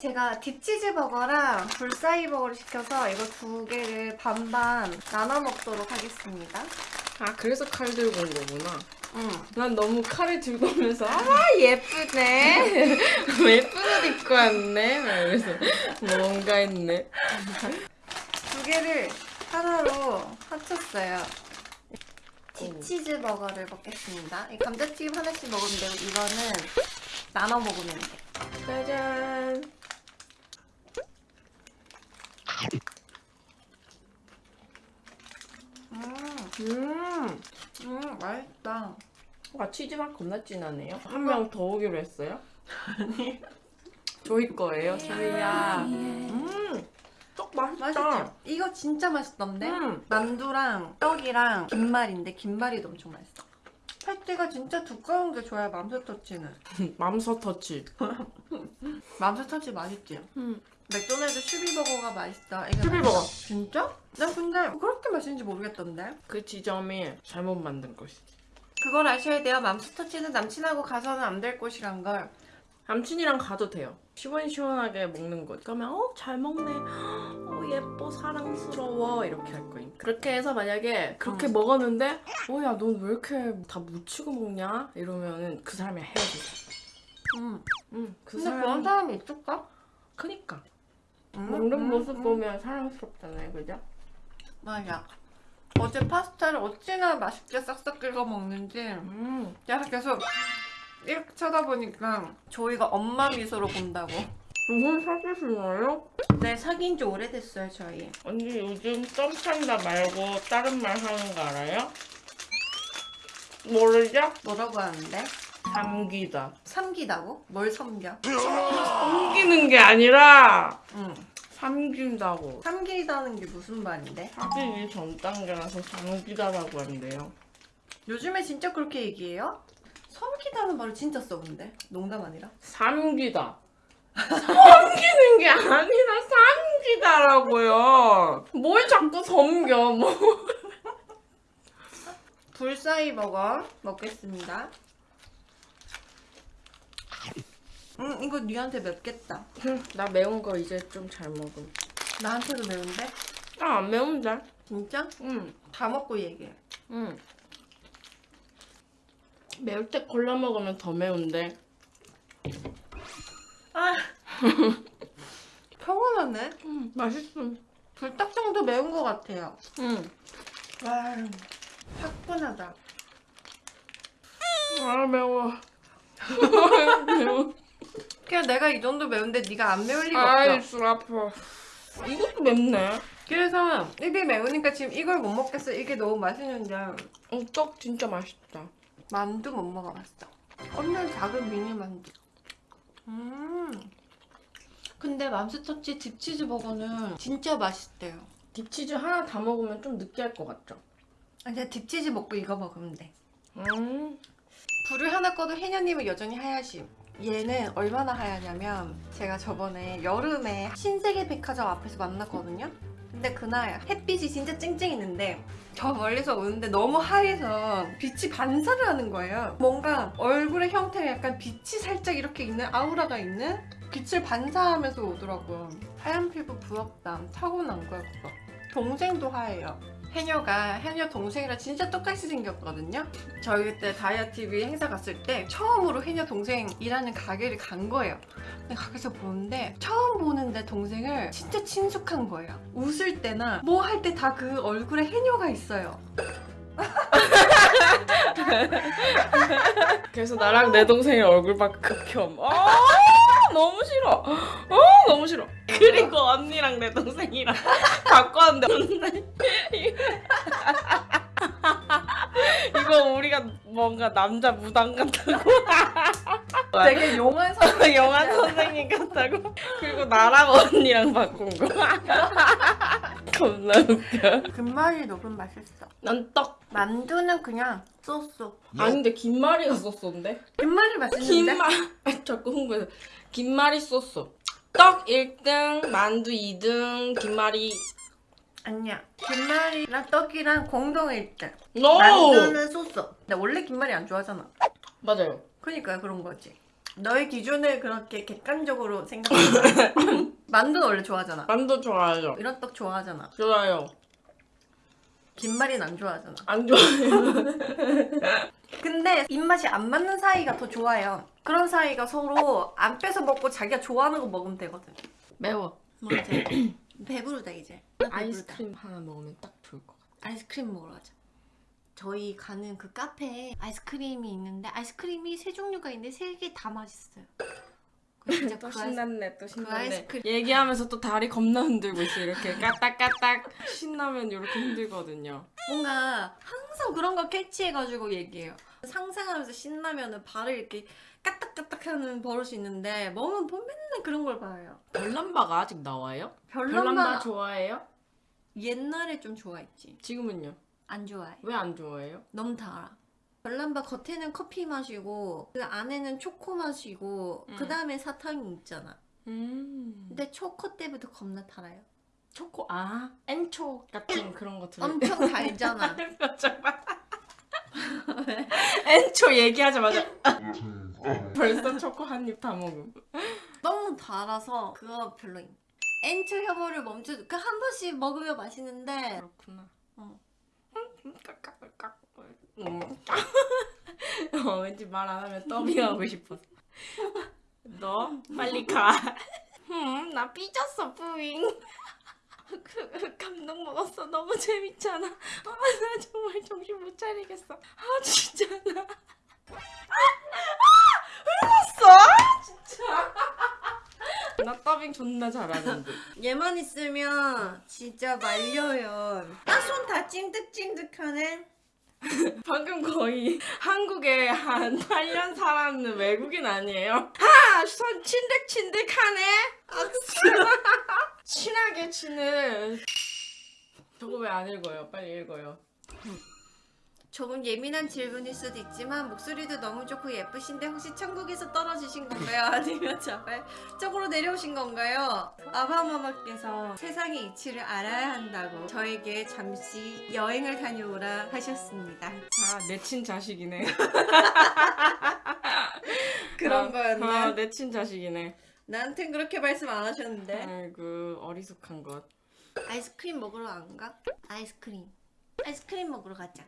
제가 딥치즈 버거랑 불사이 버거를 시켜서 이거 두 개를 반반 나눠 먹도록 하겠습니다. 아 그래서 칼 들고 온 거구나. 응. 난 너무 칼을 들고 오면서 아 예쁘네. 예쁜 옷 입고 왔네. 막 이러면서 뭔가 했네. 두 개를 하나로 합쳤어요. 딥치즈 버거를 먹겠습니다. 이 감자튀김 하나씩 먹으면 되고 이거는 나눠 먹으면 돼. 짜잔. 음, 음. 음, 맛있다. 와 치즈 맛 겁나 진하네요. 한 명 더 오기로 했어요? 아니. 저희 거예요, 저희야. 음. 떡 맛있다. 맛있죠? 이거 진짜 맛있던데? 음. 만두랑 떡이랑 김말인데 김말이 엄청 맛있어. 팔대가 진짜 두꺼운 게 좋아요, 맘스터치는. 맘서 터치. 맘스터치 맛있지? 음. 맥도날드 슈비버거가 맛있다. 슈비버거. 진짜? 난 근데 그렇게 맛있는지 모르겠던데? 그 지점이 잘못 만든 것이지. 그걸 아셔야 돼요. 맘스터치는 남친하고 가서는 안 될 곳이란 걸. 남친이랑 가도 돼요. 시원시원하게 먹는 것. 그러면 어 잘 먹네. 어 예뻐 사랑스러워 이렇게 할 거임. 그렇게 해서 만약에 그렇게 음. 먹었는데 어 야 넌 왜 이렇게 다 묻히고 먹냐? 이러면은 그 사람이 헤어지자. 음. 응. 그 근데 사람. 그런 사람이 있을까? 크니까 음, 먹는 음, 모습 음. 보면 사랑스럽잖아요, 그죠? 맞아. 어제 파스타를 어찌나 맛있게 싹싹 긁어 먹는지 음. 내가 계속 이렇게 쳐다보니까 조이가 엄마 미소로 본다고. 두분 사귀시나요? 네, 사귄 지 오래됐어요, 저희. 언니 요즘 썸 탄다 말고 다른 말 하는 거 알아요? 모르죠? 뭐라고 하는데? 삼기다. 삼기다고? 뭘 섬겨? 삼기는 게 아니라 응. 삼긴다고. 삼기다는 게 무슨 말인데? 사귀기 전 단계라서 삼기다라고 한대요. 요즘에 진짜 그렇게 얘기해요? 섬기다는 말을 진짜 써본데? 농담 아니라? 삼기다. 섬기는 게 아니라 삼기다라고요. 뭘 자꾸 섬겨? 뭐. 불사이 버거 먹겠습니다. 음, 이거 니한테 맵겠다. 나 매운 거 이제 좀 잘 먹음. 나한테도 매운데? 아, 안 매운데? 진짜? 응. 다 먹고 얘기해. 응. 매울 때 골라 먹으면 더 매운데. 아! 평온하네? 응, 맛있음. 불닭 정도 매운 것 같아요. 응. 와, 화끈하다. 아, 매워. 매워. 그냥 내가 이 정도 매운데 네가 안 매울 리가 아이, 없어. 술 아파. 이것도 맵네. 그래서 입이 매우니까 지금 이걸 못 먹겠어. 이게 너무 맛있는데 어, 떡 진짜 맛있다. 만두 못 먹어봤어. 엄청 작은 미니 만두. 음. 근데 맘스터치 딥치즈 버거는 진짜 맛있대요. 딥치즈 하나 다 먹으면 좀 느끼할 것 같죠? 아, 이제 딥치즈 먹고 이거 먹으면 돼. 음. 불을 하나 꺼도 해녀님은 여전히 하얗심. 얘는 얼마나 하얗냐면 제가 저번에 여름에 신세계 백화점 앞에서 만났거든요. 근데 그날 햇빛이 진짜 쨍쨍했는데 저 멀리서 오는데 너무 하얘서 빛이 반사를 하는 거예요. 뭔가 얼굴의 형태가 약간 빛이 살짝 이렇게 있는 아우라가 있는 빛을 반사하면서 오더라고요. 하얀 피부 부럽다. 타고난 거야 그거. 동생도 하얘요. 해녀가 해녀 동생이랑 진짜 똑같이 생겼거든요. 저희 그때 다이아TV 행사 갔을 때 처음으로 해녀 동생 일하는 가게를 간 거예요. 근데 가게에서 보는데 처음 보는데 동생을 진짜 친숙한 거예요. 웃을 때나 뭐 할 때 다 그 얼굴에 해녀가 있어요. 그래서 나랑 내 동생의 얼굴만 극혐. 아, 너무 싫어. 아, 너무 싫어. 그리고 언니랑 내 동생이랑 갖고 왔는데 이거 우리가 뭔가 남자 무당 같다고? 되게 용한 선 영화 선생님 같다고? 그리고 나랑 언니랑 바꾼 거? 겁나 웃겨. 금말이 녹음 맛있어. 난 떡. 만두는 그냥 쏘쏘. 아닌데 김말이가 썼었는데? 금말이 맛있는데? 김말 아, 자꾸 홍보해서. 김말이 썼어 떡 1등 만두 2등 김말이 아니야. 김말이랑 떡이랑 공동 1등. NO 만두는 쏘쏘. 나 원래 김말이 안 좋아하잖아. 맞아요 그러니까 그런 거지. 너의 기준을 그렇게 객관적으로 생각해. 만두는 원래 좋아하잖아. 만두 좋아해요. 이런 떡 좋아하잖아. 좋아요. 김말이는 안 좋아하잖아. 안 좋아해요. 근데 입맛이 안 맞는 사이가 더 좋아요. 그런 사이가 서로 안 뺏어 먹고 자기가 좋아하는 거 먹으면 되거든. 매워. 뭔지 배부르다 이제. 배부르다. 아이스크림 하나 먹으면 딱 좋을 것 같아. 아이스크림 먹으러 가자. 저희 가는 그 카페에 아이스크림이 있는데 아이스크림이 세 종류가 있는데 세 개 다 맛있어요. 그 진짜 또 그 신났네 또 신났네 아이스크림. 얘기하면서 또 다리 겁나 흔들고 있어 이렇게 까딱까딱 신나면 이렇게 흔들거든요 뭔가 항상 그런 거 캐치해가지고 얘기해요. 상상하면서 신나면은 발을 이렇게 까딱까딱 하는 버릇이 있는데 보면 맨날 그런 걸 봐요. 별남바가 아직 나와요? 별남바 별남바 좋아해요? 옛날에 좀 좋아했지. 지금은요? 안 좋아해. 왜 안 좋아해요? 너무 달아. 별남바 겉에는 커피 맛이고 그 안에는 초코 맛이고 음. 그 다음에 사탕이 있잖아. 음 근데 초코 때부터 겁나 달아요. 초코 아 엔초 같은 그런 거 들어 엄청 달잖아. 엔초 얘기하자마자 벌써 초코 한 입 다 먹음 너무 달아서 그거 별로임. 엔초 혐오를 멈춰. 그한 번씩 먹으면 맛있는데 그렇구나 어. 음. 어, 왠지 말 안 하면 더빙하고 싶었어 너 빨리 가. 음, 나 삐졌어 뿌잉. 그, 감동 먹었어. 너무 재밌잖아. 아, 나 정말 정신 못 차리겠어. 아 진짜 나. 아, 울었어! 진짜. 나 더빙 존나 잘하는데 얘만 있으면 진짜 말려요. 아 손다 찐득찐득하네. 방금 거의 한국에 한 8년 살았는 외국인 아니에요? 하! 손 친득친득하네? 친하게 치는 저거 왜 안 읽어요? 빨리 읽어요 조금 예민한 질문일 수도 있지만 목소리도 너무 좋고 예쁘신데 혹시 천국에서 떨어지신 건가요? 아니면 자발적으로 내려오신 건가요? 아바마마께서 세상의 이치를 알아야 한다고 저에게 잠시 여행을 다녀오라 하셨습니다. 아 내친 자식이네 그런 아, 거였나? 아, 내친 자식이네 나한텐 그렇게 말씀 안 하셨는데 아이고 어리숙한 것 아이스크림 먹으러 안 가? 아이스크림 아이스크림 먹으러 가자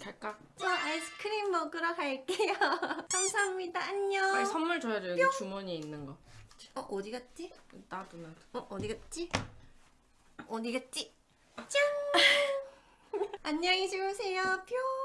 갈까? 저 아이스크림 먹으러 갈게요. 감사합니다. 안녕. 빨리 선물 줘야죠. 여기 주머니에 있는 거. 어 어디 갔지? 나도 나도. 어 어디 갔지? 어디 갔지? 짠! 안녕히 주무세요. 뿅